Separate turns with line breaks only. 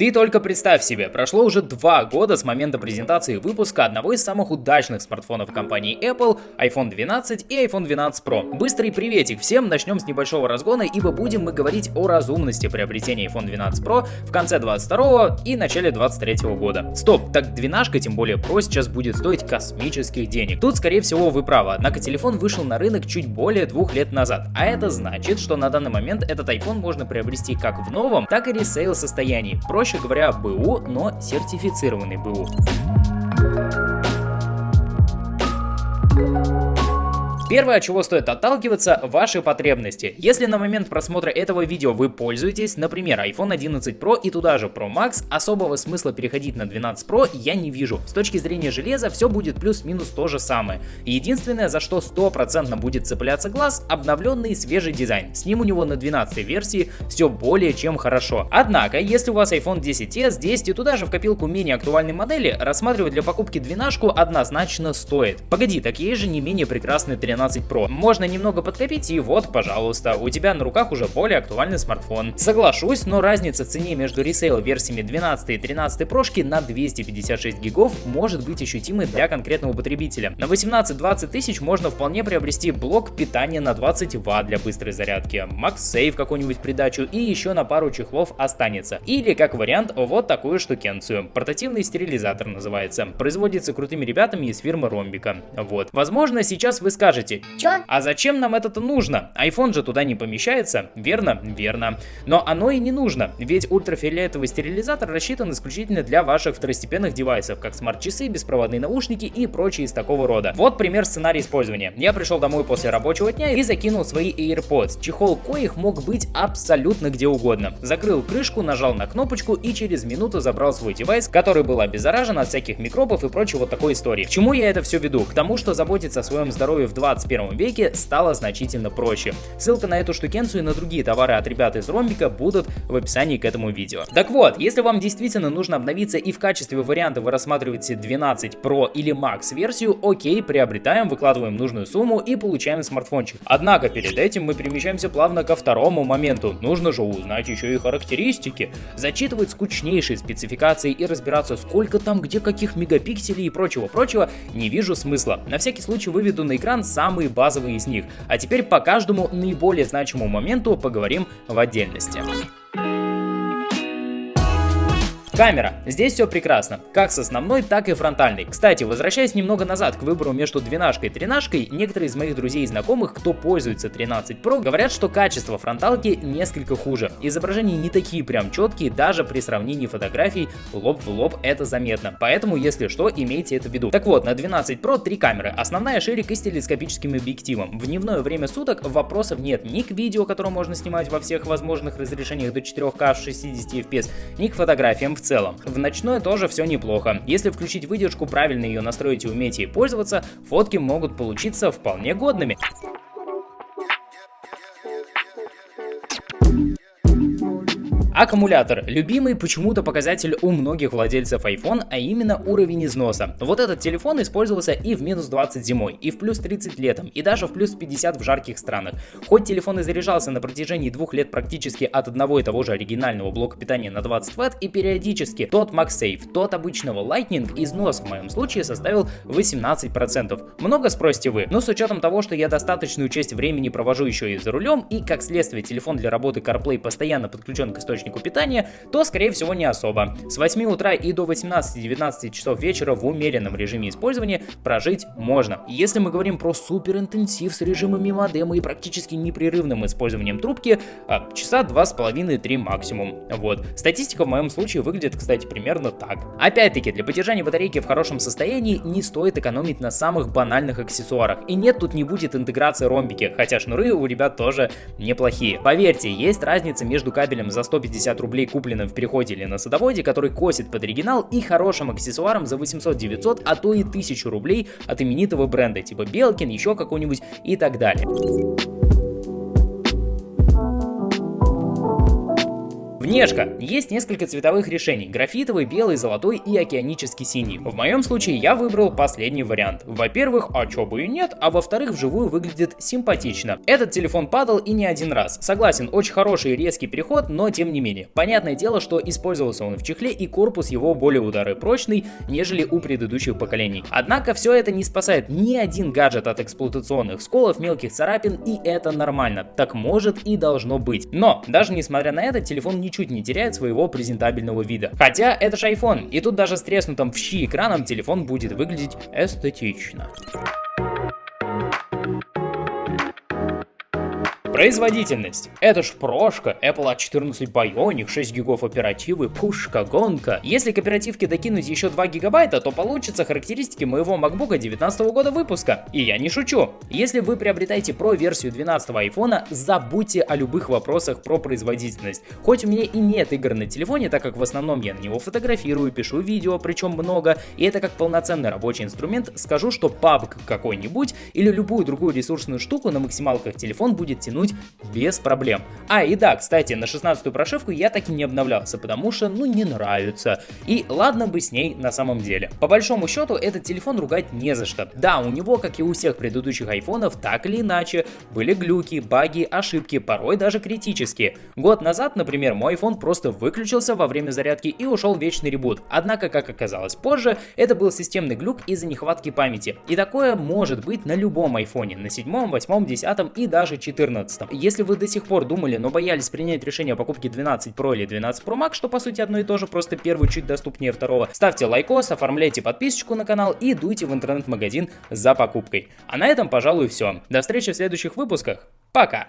Ты только представь себе, прошло уже два года с момента презентации выпуска одного из самых удачных смартфонов компании Apple, iPhone 12 и iPhone 12 Pro. Быстрый приветик всем, начнем с небольшого разгона, ибо будем мы говорить о разумности приобретения iPhone 12 Pro в конце 22 и начале 23 года. Стоп, так двенашка, тем более Pro, сейчас будет стоить космических денег. Тут, скорее всего, вы правы, однако телефон вышел на рынок чуть более двух лет назад, а это значит, что на данный момент этот iPhone можно приобрести как в новом, так и ресейл состоянии. Проще проще говоря, БУ, но сертифицированный БУ. Первое, от чего стоит отталкиваться, ваши потребности. Если на момент просмотра этого видео вы пользуетесь, например, iPhone 11 Pro и туда же Pro Max, особого смысла переходить на 12 Pro я не вижу. С точки зрения железа все будет плюс-минус то же самое. Единственное, за что стопроцентно будет цепляться глаз, обновленный свежий дизайн. С ним у него на 12 версии все более чем хорошо. Однако, если у вас iPhone 10s, 10 и туда же в копилку менее актуальной модели, рассматривать для покупки двенашку однозначно стоит. Погоди, так есть же не менее прекрасный 13 12 Pro. Можно немного подкопить и вот, пожалуйста, у тебя на руках уже более актуальный смартфон. Соглашусь, но разница в цене между resale версиями 12 и 13 прошки на 256 гигов может быть ощутимой для конкретного потребителя. На 18-20 тысяч можно вполне приобрести блок питания на 20 Вт для быстрой зарядки, MagSafe какую-нибудь придачу и еще на пару чехлов останется. Или как вариант вот такую штукенцию. Портативный стерилизатор называется. Производится крутыми ребятами из фирмы Ромбика. Вот. Возможно сейчас вы скажете, скажете,
Чё?
а зачем нам это нужно? iPhone же туда не помещается, верно? Верно. Но оно и не нужно, ведь ультрафиолетовый стерилизатор рассчитан исключительно для ваших второстепенных девайсов, как смарт-часы, беспроводные наушники и прочие из такого рода. Вот пример сценария использования. Я пришел домой после рабочего дня и закинул свои AirPods, чехол коих мог быть абсолютно где угодно. Закрыл крышку, нажал на кнопочку и через минуту забрал свой девайс, который был обеззаражен от всяких микробов и прочей вот такой истории. К чему я это все веду? К тому, что заботиться о своем здоровье в 20 21 веке стало значительно проще. Ссылка на эту штукенцию и на другие товары от ребят из Ромбика будут в описании к этому видео. Так вот, если вам действительно нужно обновиться и в качестве варианта вы рассматриваете 12 Pro или Max версию, окей, приобретаем, выкладываем нужную сумму и получаем смартфончик. Однако перед этим мы перемещаемся плавно ко второму моменту. Нужно же узнать еще и характеристики, зачитывать скучнейшие спецификации и разбираться сколько там где каких мегапикселей и прочего-прочего не вижу смысла. На всякий случай выведу на экран сам самые базовые из них. А теперь по каждому наиболее значимому моменту поговорим в отдельности. Камера. Здесь все прекрасно, как с основной, так и фронтальной. Кстати, возвращаясь немного назад к выбору между двенашкой и тренашкой, некоторые из моих друзей и знакомых, кто пользуется 13 Pro, говорят, что качество фронталки несколько хуже. Изображения не такие прям четкие, даже при сравнении фотографий лоб в лоб это заметно. Поэтому, если что, имейте это в виду. Так вот, на 12 Pro три камеры. Основная ширик и с телескопическим объективом. В дневное время суток вопросов нет ни к видео, которое можно снимать во всех возможных разрешениях до 4К в 60 FPS, ни к фотографиям в целом. В ночное тоже все неплохо. Если включить выдержку, правильно ее настроить и уметь ей пользоваться, фотки могут получиться вполне годными. Аккумулятор. Любимый почему-то показатель у многих владельцев iPhone, а именно уровень износа. Вот этот телефон использовался и в минус 20 зимой, и в плюс 30 летом, и даже в плюс 50 в жарких странах. Хоть телефон и заряжался на протяжении двух лет практически от одного и того же оригинального блока питания на 20 Вт, и периодически тот MagSafe, тот обычного Lightning, износ в моем случае составил 18%. Много спросите вы, но с учетом того, что я достаточную часть времени провожу еще и за рулем, и как следствие телефон для работы CarPlay постоянно подключен к источнику источнику питания, то скорее всего не особо. С 8 утра и до 18-19 часов вечера в умеренном режиме использования прожить можно. Если мы говорим про супер интенсив с режимами модема и практически непрерывным использованием трубки, а, часа 2,5-3 максимум. Вот. Статистика в моем случае выглядит, кстати, примерно так. Опять-таки, для поддержания батарейки в хорошем состоянии не стоит экономить на самых банальных аксессуарах. И нет, тут не будет интеграции ромбики, хотя шнуры у ребят тоже неплохие. Поверьте, есть разница между кабелем за 150 150 рублей купленным в переходе или на садоводе, который косит под оригинал, и хорошим аксессуаром за 800-900, а то и 1000 рублей от именитого бренда, типа Белкин, еще какой-нибудь и так далее. Внешка. Есть несколько цветовых решений. Графитовый, белый, золотой и океанический синий. В моем случае я выбрал последний вариант. Во-первых, а чё бы и нет, а во-вторых, вживую выглядит симпатично. Этот телефон падал и не один раз. Согласен, очень хороший резкий переход, но тем не менее. Понятное дело, что использовался он в чехле и корпус его более ударопрочный, нежели у предыдущих поколений. Однако все это не спасает ни один гаджет от эксплуатационных сколов, мелких царапин, и это нормально. Так может и должно быть. Но, даже несмотря на это, телефон ничуть не теряет своего презентабельного вида. Хотя это же iPhone, и тут даже с треснутым в щи экраном телефон будет выглядеть эстетично. Производительность. Это ж прошка, Apple A14 Bionic, 6 гигов оперативы, пушка, гонка. Если к оперативке докинуть еще 2 гигабайта, то получится характеристики моего MacBook 19 года выпуска. И я не шучу. Если вы приобретаете Pro версию 12 iPhone, забудьте о любых вопросах про производительность. Хоть у меня и нет игр на телефоне, так как в основном я на него фотографирую, пишу видео, причем много, и это как полноценный рабочий инструмент, скажу, что PUBG какой-нибудь или любую другую ресурсную штуку на максималках телефон будет тянуть вернуть без проблем. А, и да, кстати, на 16 прошивку я так и не обновлялся, потому что, ну, не нравится. И ладно бы с ней на самом деле. По большому счету, этот телефон ругать не за что. Да, у него, как и у всех предыдущих айфонов, так или иначе, были глюки, баги, ошибки, порой даже критические. Год назад, например, мой iPhone просто выключился во время зарядки и ушел вечный ребут. Однако, как оказалось позже, это был системный глюк из-за нехватки памяти. И такое может быть на любом айфоне, на 7, 8, 10 и даже 14. 12. Если вы до сих пор думали, но боялись принять решение о покупке 12 Pro или 12 Pro Max, что по сути одно и то же, просто первый чуть доступнее второго, ставьте лайкос, оформляйте подписочку на канал и дуйте в интернет-магазин за покупкой. А на этом, пожалуй, все. До встречи в следующих выпусках. Пока!